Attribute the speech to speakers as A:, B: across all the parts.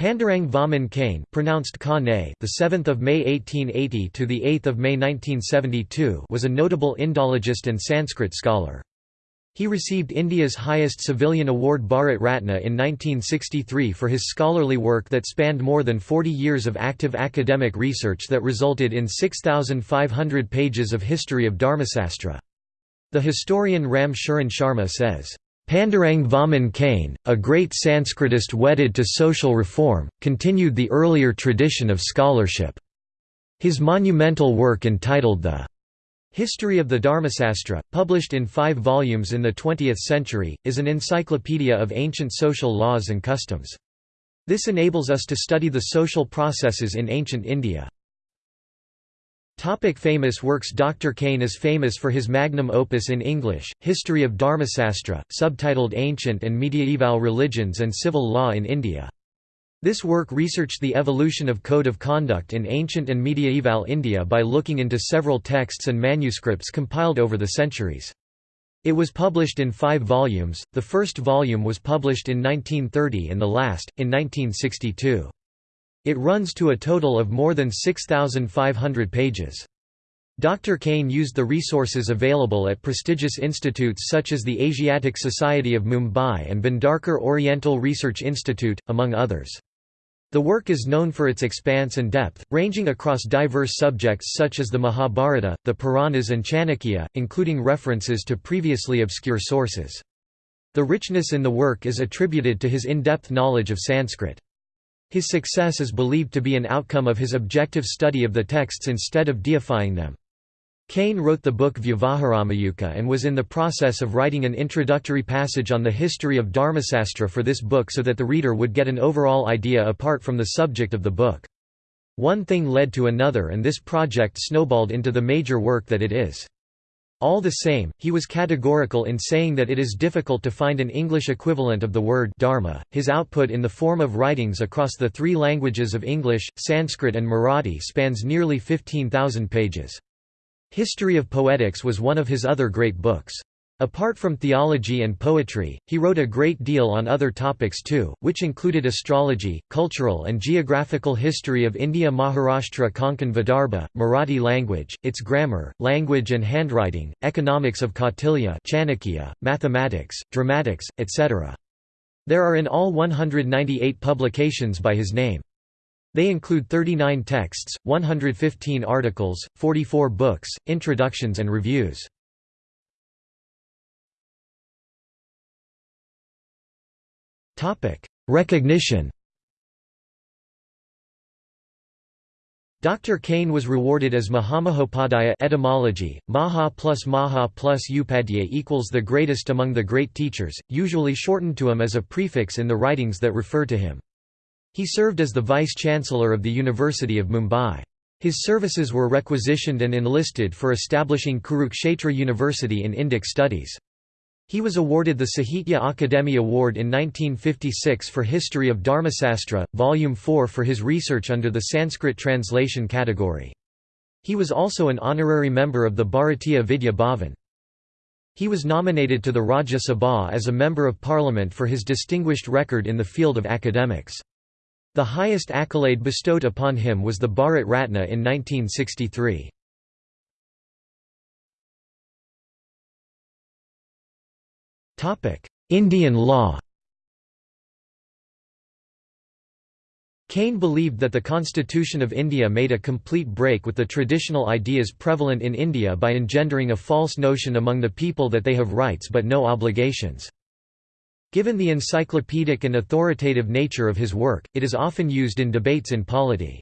A: Pandurang Vaman Kane, pronounced the 7th of May 1880 to the 8th of May 1972, was a notable Indologist and Sanskrit scholar. He received India's highest civilian award Bharat Ratna in 1963 for his scholarly work that spanned more than 40 years of active academic research that resulted in 6,500 pages of history of Dharmasastra. The historian Ram Sharan Sharma says, Pandurang Vaman Kane, a great Sanskritist wedded to social reform, continued the earlier tradition of scholarship. His monumental work entitled The History of the Dharmasastra, published in five volumes in the 20th century, is an encyclopedia of ancient social laws and customs. This enables us to study the social processes in ancient India. Topic famous works Dr. Kane is famous for his magnum opus in English, History of Dharmasastra, subtitled Ancient and Mediaeval Religions and Civil Law in India. This work researched the evolution of code of conduct in ancient and mediaeval India by looking into several texts and manuscripts compiled over the centuries. It was published in five volumes, the first volume was published in 1930 and the last, in 1962. It runs to a total of more than 6,500 pages. Dr. Kane used the resources available at prestigious institutes such as the Asiatic Society of Mumbai and Bhandarkar Oriental Research Institute, among others. The work is known for its expanse and depth, ranging across diverse subjects such as the Mahabharata, the Puranas and Chanakya, including references to previously obscure sources. The richness in the work is attributed to his in-depth knowledge of Sanskrit. His success is believed to be an outcome of his objective study of the texts instead of deifying them. Kane wrote the book Vyavaharamayuka and was in the process of writing an introductory passage on the history of Dharmasastra for this book so that the reader would get an overall idea apart from the subject of the book. One thing led to another and this project snowballed into the major work that it is. All the same, he was categorical in saying that it is difficult to find an English equivalent of the word dharma. His output in the form of writings across the three languages of English, Sanskrit and Marathi spans nearly 15,000 pages. History of Poetics was one of his other great books. Apart from theology and poetry, he wrote a great deal on other topics too, which included astrology, cultural and geographical history of India Maharashtra Konkan Vidarbha, Marathi language, its grammar, language and handwriting, economics of Kautilya Chanakya, mathematics, dramatics, etc. There are in all 198 publications by his name. They include 39 texts, 115 articles, 44 books, introductions and reviews. Recognition Dr. Kane was rewarded as Mahamahopadhyaya etymology, Maha plus Maha plus Upadhyaya equals the greatest among the great teachers, usually shortened to him as a prefix in the writings that refer to him. He served as the Vice-Chancellor of the University of Mumbai. His services were requisitioned and enlisted for establishing Kurukshetra University in Indic studies. He was awarded the Sahitya Akademi Award in 1956 for History of Dharmasastra, Volume 4 for his research under the Sanskrit translation category. He was also an honorary member of the Bharatiya Vidya Bhavan. He was nominated to the Rajya Sabha as a Member of Parliament for his distinguished record in the field of academics. The highest accolade bestowed upon him was the Bharat Ratna in 1963. Indian law Kane believed that the Constitution of India made a complete break with the traditional ideas prevalent in India by engendering a false notion among the people that they have rights but no obligations. Given the encyclopedic and authoritative nature of his work, it is often used in debates in polity.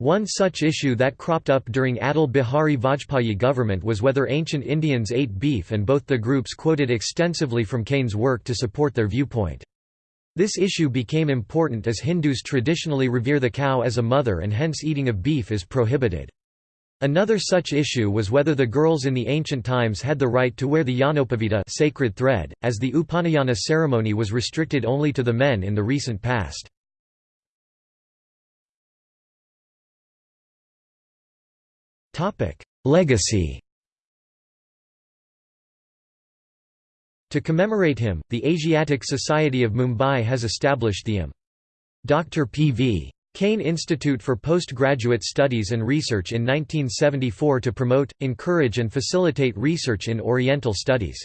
A: One such issue that cropped up during Atal Bihari Vajpayee government was whether ancient Indians ate beef and both the groups quoted extensively from Kane's work to support their viewpoint. This issue became important as Hindus traditionally revere the cow as a mother and hence eating of beef is prohibited. Another such issue was whether the girls in the ancient times had the right to wear the Yanopavita sacred thread, as the Upanayana ceremony was restricted only to the men in the recent past. Legacy To commemorate him, the Asiatic Society of Mumbai has established the M. Dr. P.V. Kane Institute for Postgraduate Studies and Research in 1974 to promote, encourage and facilitate research in Oriental studies.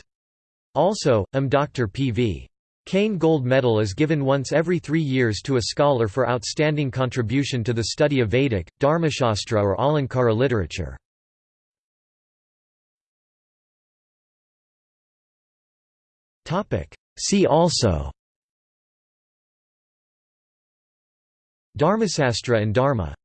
A: Also, M. Dr. P.V. Kane Gold Medal is given once every three years to a scholar for outstanding contribution to the study of Vedic, Dharmashastra or Alankara literature. See also Dharmasastra and Dharma